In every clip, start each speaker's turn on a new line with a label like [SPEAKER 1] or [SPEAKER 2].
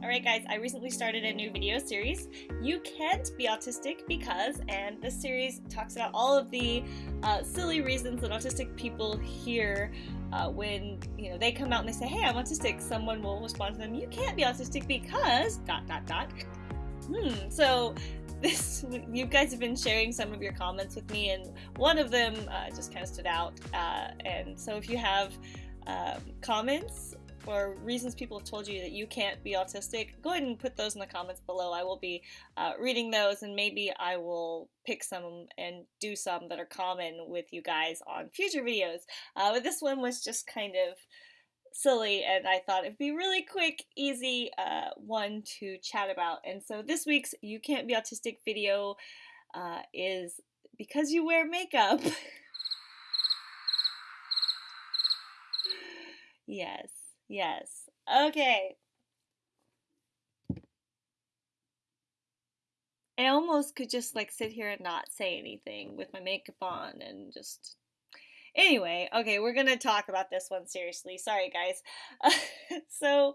[SPEAKER 1] Alright guys, I recently started a new video series, You Can't Be Autistic Because, and this series talks about all of the uh, silly reasons that autistic people hear uh, when you know they come out and they say, hey, I'm autistic, someone will respond to them, you can't be autistic because, dot dot dot. Hmm, so this you guys have been sharing some of your comments with me and one of them uh, just kind of stood out uh, and so if you have um, comments or reasons people have told you that you can't be autistic, go ahead and put those in the comments below. I will be uh, reading those and maybe I will pick some and do some that are common with you guys on future videos. Uh, but this one was just kind of silly and I thought it'd be really quick, easy uh, one to chat about. And so this week's You Can't Be Autistic video uh, is because you wear makeup. yes. Yes. Okay. I almost could just like sit here and not say anything with my makeup on and just. Anyway, okay, we're gonna talk about this one seriously. Sorry, guys. so,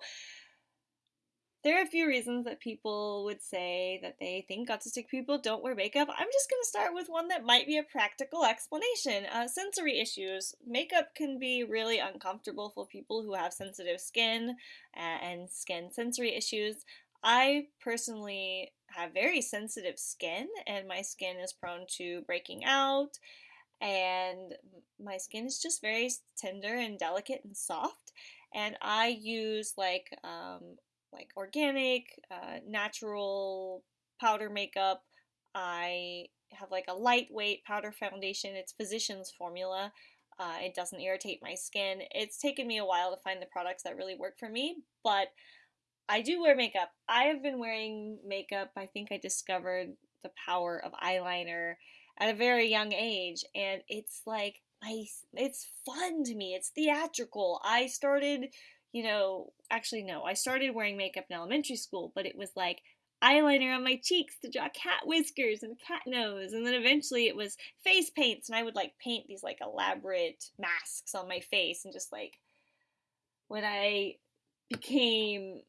[SPEAKER 1] there are a few reasons that people would say that they think autistic people don't wear makeup. I'm just going to start with one that might be a practical explanation. Uh, sensory issues. Makeup can be really uncomfortable for people who have sensitive skin and skin sensory issues. I personally have very sensitive skin, and my skin is prone to breaking out, and my skin is just very tender and delicate and soft. And I use like um, like organic, uh, natural powder makeup. I have like a lightweight powder foundation. It's Physicians Formula. Uh, it doesn't irritate my skin. It's taken me a while to find the products that really work for me, but I do wear makeup. I have been wearing makeup. I think I discovered the power of eyeliner at a very young age, and it's like it's fun to me. It's theatrical. I started you know, actually, no, I started wearing makeup in elementary school, but it was like eyeliner on my cheeks to draw cat whiskers and cat nose. And then eventually it was face paints, and I would like paint these like elaborate masks on my face. And just like when I became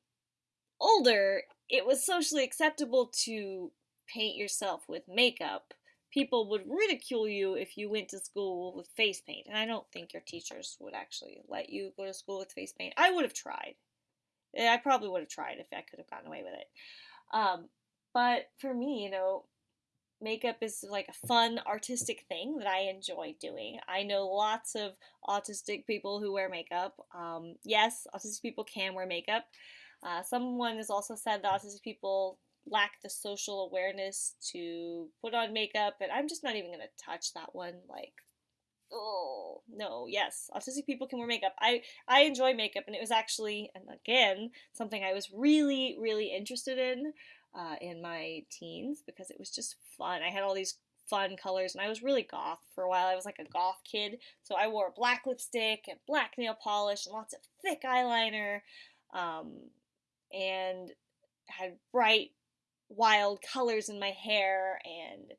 [SPEAKER 1] older, it was socially acceptable to paint yourself with makeup people would ridicule you if you went to school with face paint. And I don't think your teachers would actually let you go to school with face paint. I would have tried. I probably would have tried if I could have gotten away with it. Um, but for me, you know, makeup is like a fun artistic thing that I enjoy doing. I know lots of autistic people who wear makeup. Um, yes, autistic people can wear makeup. Uh, someone has also said that autistic people lack the social awareness to put on makeup, and I'm just not even gonna touch that one. Like, oh no, yes, autistic people can wear makeup. I I enjoy makeup, and it was actually, and again, something I was really really interested in uh, in my teens because it was just fun. I had all these fun colors, and I was really goth for a while. I was like a goth kid, so I wore black lipstick and black nail polish and lots of thick eyeliner. Um, and had bright wild colors in my hair and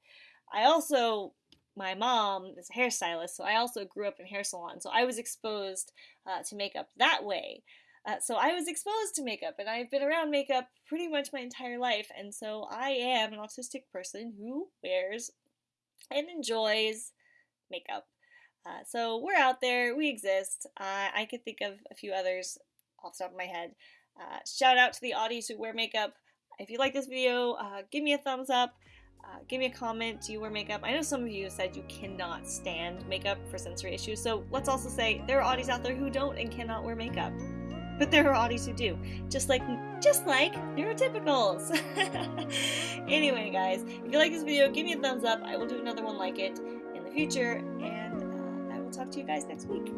[SPEAKER 1] I also my mom is a hairstylist so I also grew up in hair salon so I was exposed uh, to makeup that way. Uh, so I was exposed to makeup and I've been around makeup pretty much my entire life and so I am an autistic person who wears and enjoys makeup. Uh, so we're out there we exist. I could think of a few others off the top of my head. Uh, shout out to the Auties who wear makeup if you like this video, uh, give me a thumbs up. Uh, give me a comment. Do you wear makeup? I know some of you said you cannot stand makeup for sensory issues. So let's also say there are Auties out there who don't and cannot wear makeup. But there are Auties who do. Just like just like neurotypicals. anyway, guys, if you like this video, give me a thumbs up. I will do another one like it in the future. And uh, I will talk to you guys next week.